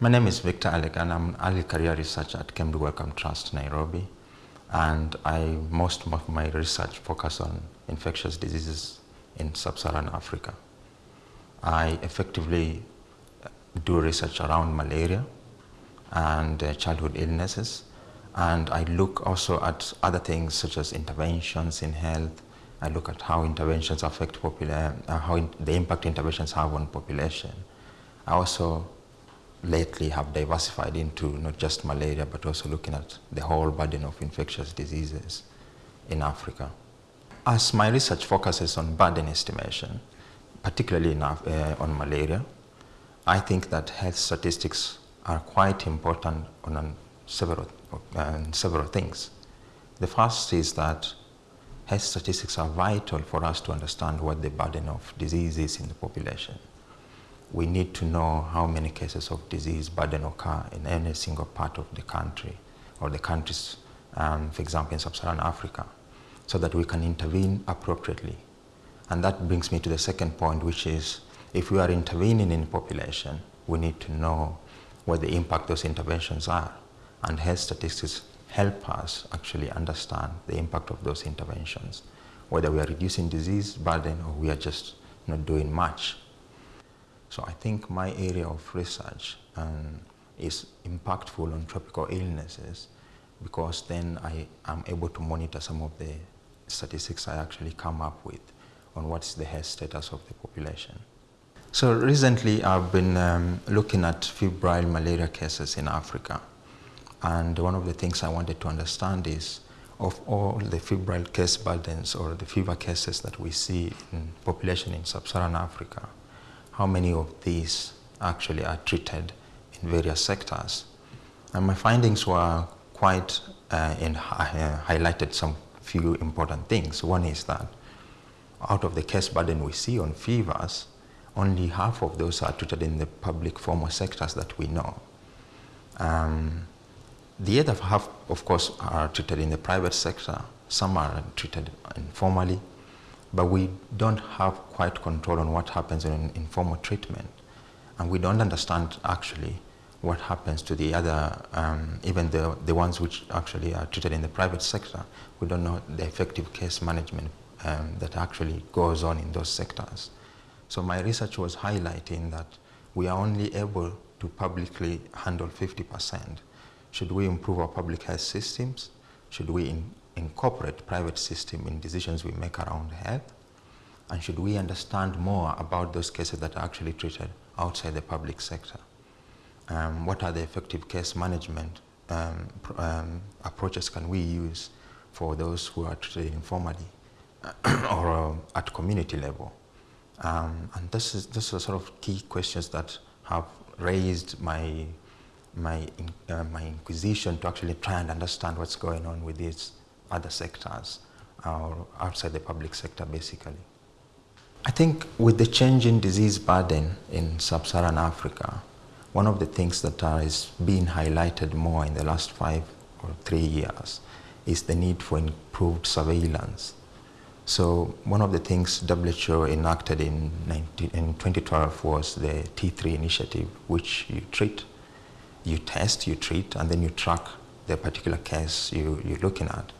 My name is Victor Alec and I'm an early career researcher at KEMRI Wellcome Trust, Nairobi. And I, most of my research focus on infectious diseases in sub-Saharan Africa. I effectively do research around malaria and uh, childhood illnesses. And I look also at other things such as interventions in health. I look at how interventions affect popula uh, how in, the impact interventions have on population. I also lately have diversified into not just malaria, but also looking at the whole burden of infectious diseases in Africa. As my research focuses on burden estimation, particularly in, uh, on malaria, I think that health statistics are quite important on several, uh, several things. The first is that health statistics are vital for us to understand what the burden of disease is in the population we need to know how many cases of disease burden occur in any single part of the country or the countries, um, for example, in sub-Saharan Africa, so that we can intervene appropriately. And that brings me to the second point, which is if we are intervening in population, we need to know what the impact those interventions are. And health statistics help us actually understand the impact of those interventions, whether we are reducing disease burden or we are just not doing much so I think my area of research um, is impactful on tropical illnesses because then I am able to monitor some of the statistics I actually come up with on what's the health status of the population. So recently I've been um, looking at febrile malaria cases in Africa. And one of the things I wanted to understand is of all the febrile case burdens or the fever cases that we see in population in sub-Saharan Africa, how many of these actually are treated in various sectors. And my findings were quite uh, in, uh, highlighted some few important things. One is that out of the case burden we see on fevers, only half of those are treated in the public formal sectors that we know. Um, the other half, of course, are treated in the private sector. Some are treated informally, but we don't have quite control on what happens in informal treatment. And we don't understand actually what happens to the other, um, even the, the ones which actually are treated in the private sector. We don't know the effective case management um, that actually goes on in those sectors. So my research was highlighting that we are only able to publicly handle 50%. Should we improve our public health systems? Should we in, incorporate private system in decisions we make around health? And should we understand more about those cases that are actually treated outside the public sector? Um, what are the effective case management um, um, approaches can we use for those who are treated informally or uh, at community level? Um, and this is, this are sort of key questions that have raised my, my, uh, my inquisition to actually try and understand what's going on with these other sectors or outside the public sector basically. I think with the change in disease burden in sub-Saharan Africa, one of the things that is being highlighted more in the last five or three years is the need for improved surveillance. So one of the things WHO enacted in, 19, in 2012 was the T3 initiative, which you treat, you test, you treat, and then you track the particular case you, you're looking at.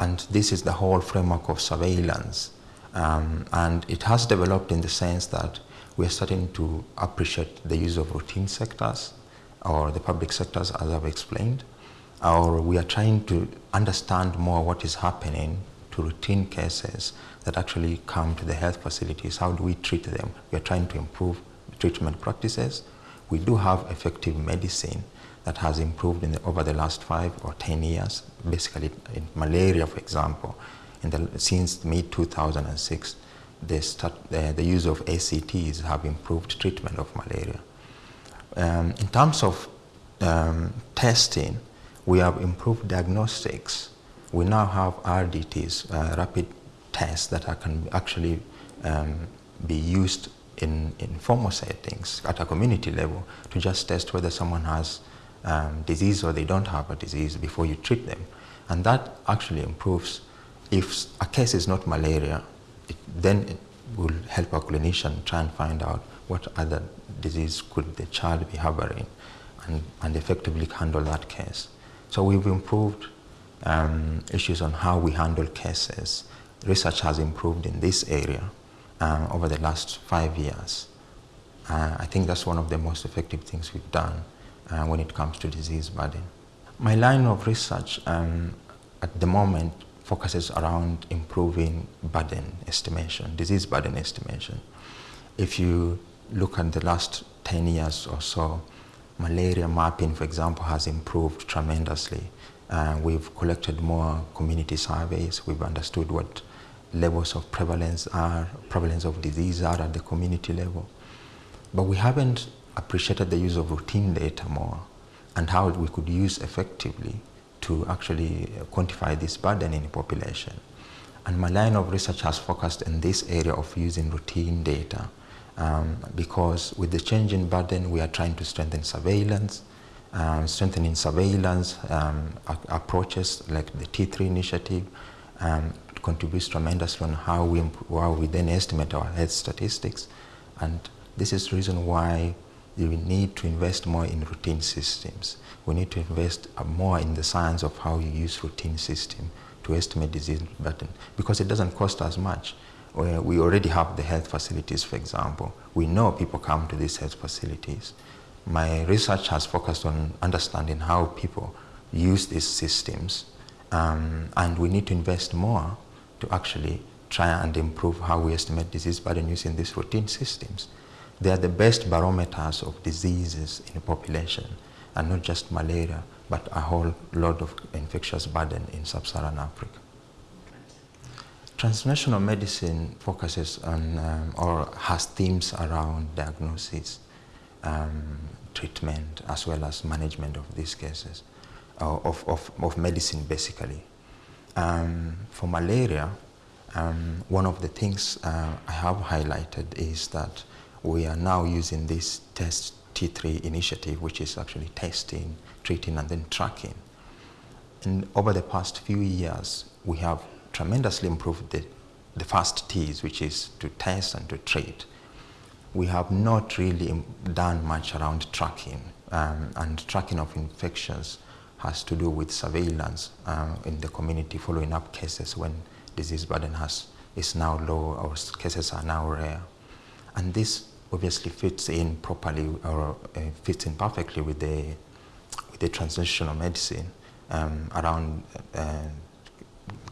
And this is the whole framework of surveillance. Um, and it has developed in the sense that we are starting to appreciate the use of routine sectors or the public sectors as I've explained. Or we are trying to understand more what is happening to routine cases that actually come to the health facilities. How do we treat them? We are trying to improve treatment practices. We do have effective medicine that has improved the, over the last five or 10 years, basically in malaria, for example. The, since mid-2006, the, the, use of ACTs have improved treatment of malaria. Um, in terms of um, testing, we have improved diagnostics. We now have RDTs, uh, rapid tests that are, can actually um, be used in, in formal settings at a community level to just test whether someone has um, disease or they don't have a disease before you treat them. And that actually improves. If a case is not malaria, it, then it will help a clinician try and find out what other disease could the child be harboring. and, and effectively handle that case. So we've improved um, issues on how we handle cases. Research has improved in this area um, over the last five years. Uh, I think that's one of the most effective things we've done uh, when it comes to disease burden. My line of research um, at the moment focuses around improving burden estimation, disease burden estimation. If you look at the last 10 years or so, malaria mapping, for example, has improved tremendously. Uh, we've collected more community surveys. We've understood what levels of prevalence are, prevalence of disease are at the community level. But we haven't appreciated the use of routine data more and how we could use effectively to actually quantify this burden in the population. And my line of research has focused in this area of using routine data um, because with the change in burden, we are trying to strengthen surveillance, um, strengthening surveillance um, approaches like the T3 initiative contributes tremendously on how we, how we then estimate our health statistics. And this is the reason why we need to invest more in routine systems. We need to invest more in the science of how you use routine system to estimate disease burden because it doesn't cost as much. We already have the health facilities, for example. We know people come to these health facilities. My research has focused on understanding how people use these systems um, and we need to invest more to actually try and improve how we estimate disease burden using these routine systems. They are the best barometers of diseases in the population and not just malaria, but a whole lot of infectious burden in sub-Saharan Africa. Translational medicine focuses on um, or has themes around diagnosis, um, treatment, as well as management of these cases, uh, of, of, of medicine basically. Um, for malaria, um, one of the things uh, I have highlighted is that we are now using this test T3 initiative, which is actually testing, treating, and then tracking. And over the past few years, we have tremendously improved the, the first T's, which is to test and to treat. We have not really done much around tracking, um, and tracking of infections has to do with surveillance uh, in the community, following up cases when disease burden has, is now low or cases are now rare. And this obviously fits in properly or uh, fits in perfectly with the, with the translational medicine um, around uh,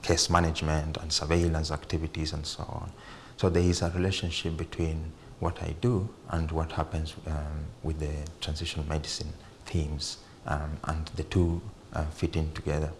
case management and surveillance activities and so on. So there is a relationship between what I do and what happens um, with the transitional medicine themes um, and the two uh, fit in together.